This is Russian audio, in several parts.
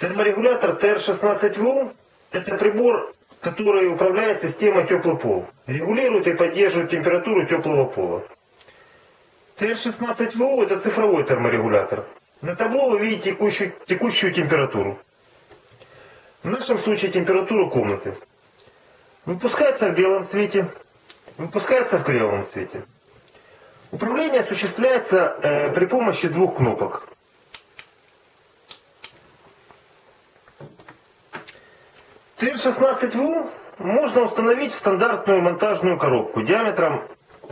Терморегулятор TR16VU – это прибор, который управляет системой теплый пол. Регулирует и поддерживает температуру теплого пола. TR16VU – это цифровой терморегулятор. На табло вы видите текущую, текущую температуру. В нашем случае температуру комнаты. Выпускается в белом цвете, выпускается в кремовом цвете. Управление осуществляется э, при помощи двух кнопок. ТР-16В можно установить в стандартную монтажную коробку диаметром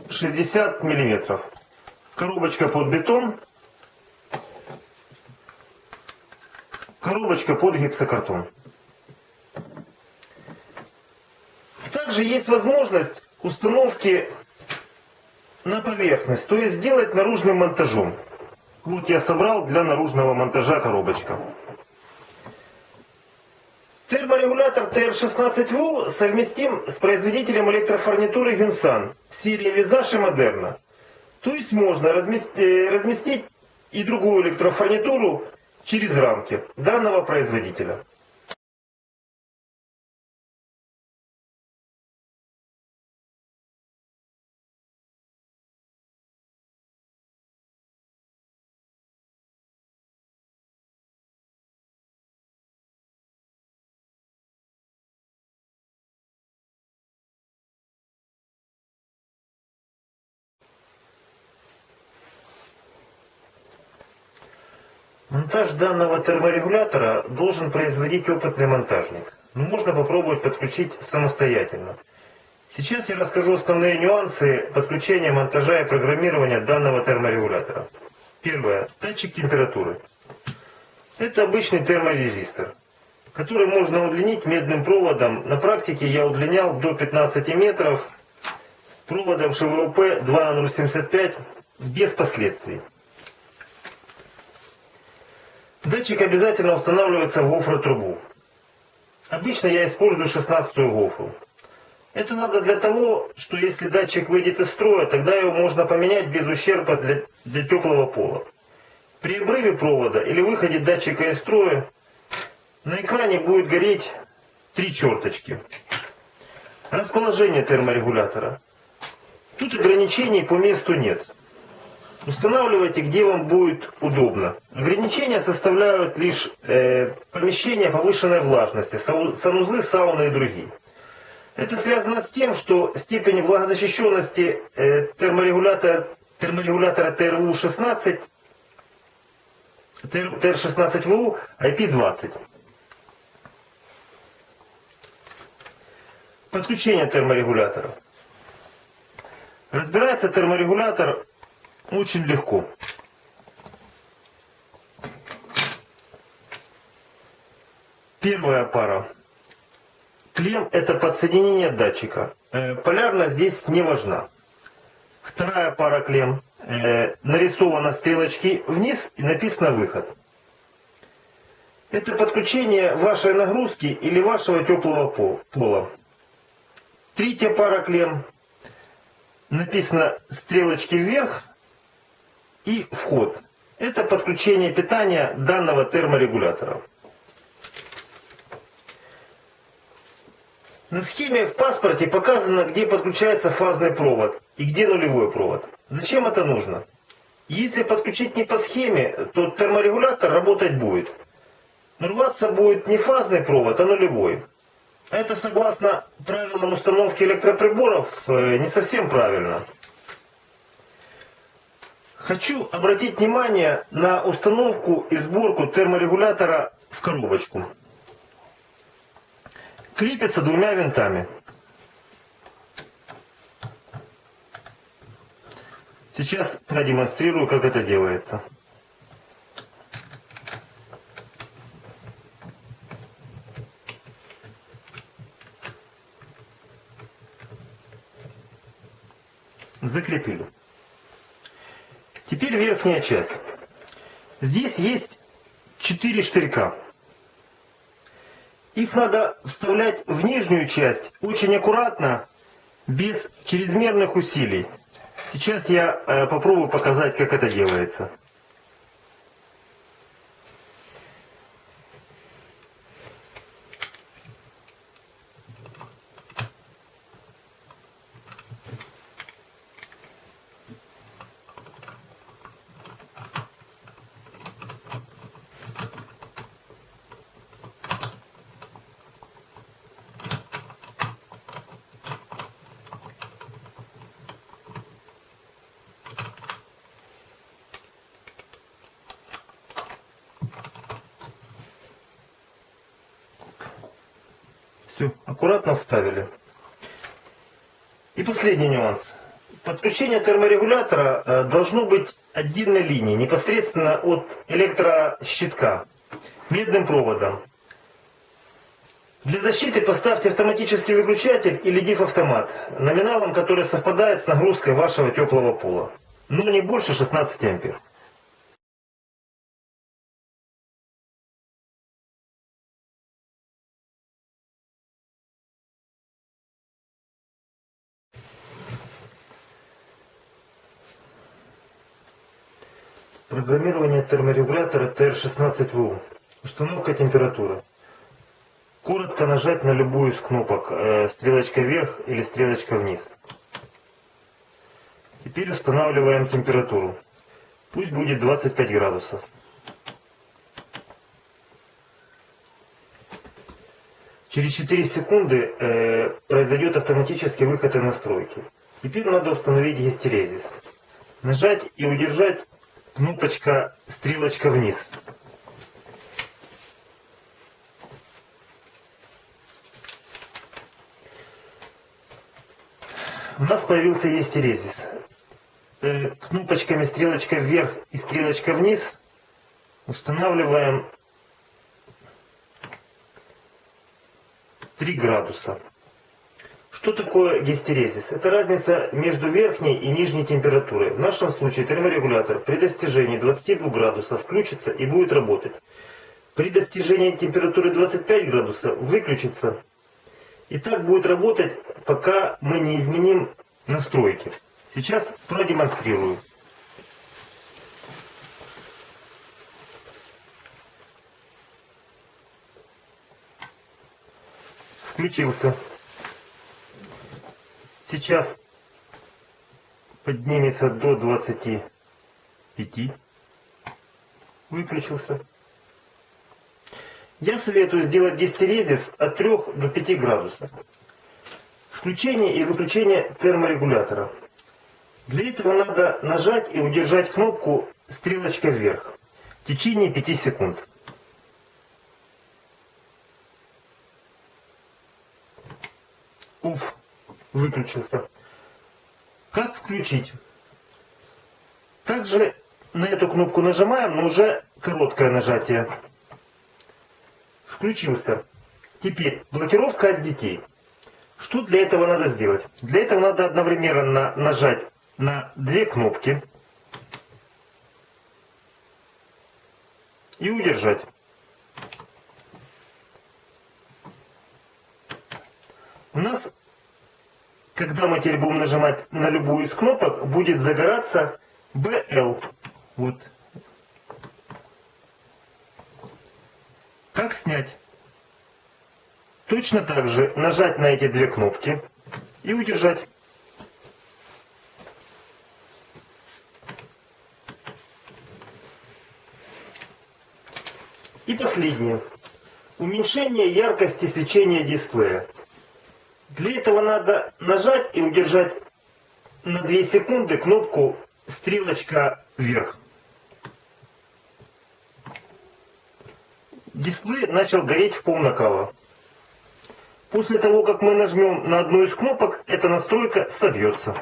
60 мм. Коробочка под бетон, коробочка под гипсокартон. Также есть возможность установки на поверхность, то есть сделать наружным монтажом. Вот я собрал для наружного монтажа коробочка. Терморегулятор TR16V совместим с производителем электрофурнитуры Гюнсан серии Визаж и Модерна. То есть можно разместить, разместить и другую электрофурнитуру через рамки данного производителя. Монтаж данного терморегулятора должен производить опытный монтажник. Но можно попробовать подключить самостоятельно. Сейчас я расскажу основные нюансы подключения, монтажа и программирования данного терморегулятора. Первое. Датчик температуры. Это обычный терморезистор, который можно удлинить медным проводом. На практике я удлинял до 15 метров проводом ШВОП 2075 без последствий. Датчик обязательно устанавливается в гофротрубу. Обычно я использую 16 гофру. Это надо для того, что если датчик выйдет из строя, тогда его можно поменять без ущерба для, для теплого пола. При обрыве провода или выходе датчика из строя на экране будет гореть три черточки. Расположение терморегулятора. Тут ограничений по месту нет. Устанавливайте, где вам будет удобно. Ограничения составляют лишь э, помещения повышенной влажности, санузлы, сауны и другие. Это связано с тем, что степень влагозащищенности э, терморегулятора, терморегулятора ТРУ-16 ТР-16ВУ IP20. Подключение терморегулятора. Разбирается терморегулятор очень легко. Первая пара. Клем это подсоединение датчика. Э, полярность здесь не важна. Вторая пара клем. Э, нарисовано стрелочки вниз и написано выход. Это подключение вашей нагрузки или вашего теплого пола. Третья пара клем. Написано стрелочки вверх и вход. Это подключение питания данного терморегулятора. На схеме в паспорте показано, где подключается фазный провод и где нулевой провод. Зачем это нужно? Если подключить не по схеме, то терморегулятор работать будет. Но рваться будет не фазный провод, а нулевой. Это согласно правилам установки электроприборов э, не совсем правильно. Хочу обратить внимание на установку и сборку терморегулятора в коробочку. Крепится двумя винтами. Сейчас продемонстрирую, как это делается. Закрепили. Теперь верхняя часть. Здесь есть 4 штырька. Их надо вставлять в нижнюю часть очень аккуратно, без чрезмерных усилий. Сейчас я э, попробую показать, как это делается. Все, аккуратно вставили. И последний нюанс. Подключение терморегулятора э, должно быть отдельной линией, непосредственно от электрощитка, медным проводом. Для защиты поставьте автоматический выключатель или диф-автомат, номиналом который совпадает с нагрузкой вашего теплого пола, но не больше 16 ампер. Программирование терморегулятора TR16VU. Установка температуры. Коротко нажать на любую из кнопок, э, стрелочка вверх или стрелочка вниз. Теперь устанавливаем температуру. Пусть будет 25 градусов. Через 4 секунды э, произойдет автоматический выход из настройки. Теперь надо установить гистерезис. Нажать и удержать кнопочка стрелочка вниз. У нас появился естерезис. Э, кнопочками стрелочка вверх и стрелочка вниз устанавливаем 3 градуса. Что такое гистерезис? Это разница между верхней и нижней температурой. В нашем случае терморегулятор при достижении 22 градусов включится и будет работать. При достижении температуры 25 градусов выключится. И так будет работать, пока мы не изменим настройки. Сейчас продемонстрирую. Включился. Сейчас поднимется до 25. Выключился. Я советую сделать гистерезис от 3 до 5 градусов. Включение и выключение терморегулятора. Для этого надо нажать и удержать кнопку стрелочка вверх в течение 5 секунд. Уф выключился. Как включить? Также на эту кнопку нажимаем, но уже короткое нажатие. Включился. Теперь блокировка от детей. Что для этого надо сделать? Для этого надо одновременно нажать на две кнопки и удержать. У нас когда мы теперь будем нажимать на любую из кнопок, будет загораться BL. Вот. Как снять? Точно так же нажать на эти две кнопки и удержать. И последнее. Уменьшение яркости свечения дисплея. Для этого надо нажать и удержать на 2 секунды кнопку стрелочка вверх. Дисплей начал гореть в пол накала. После того, как мы нажмем на одну из кнопок, эта настройка собьется.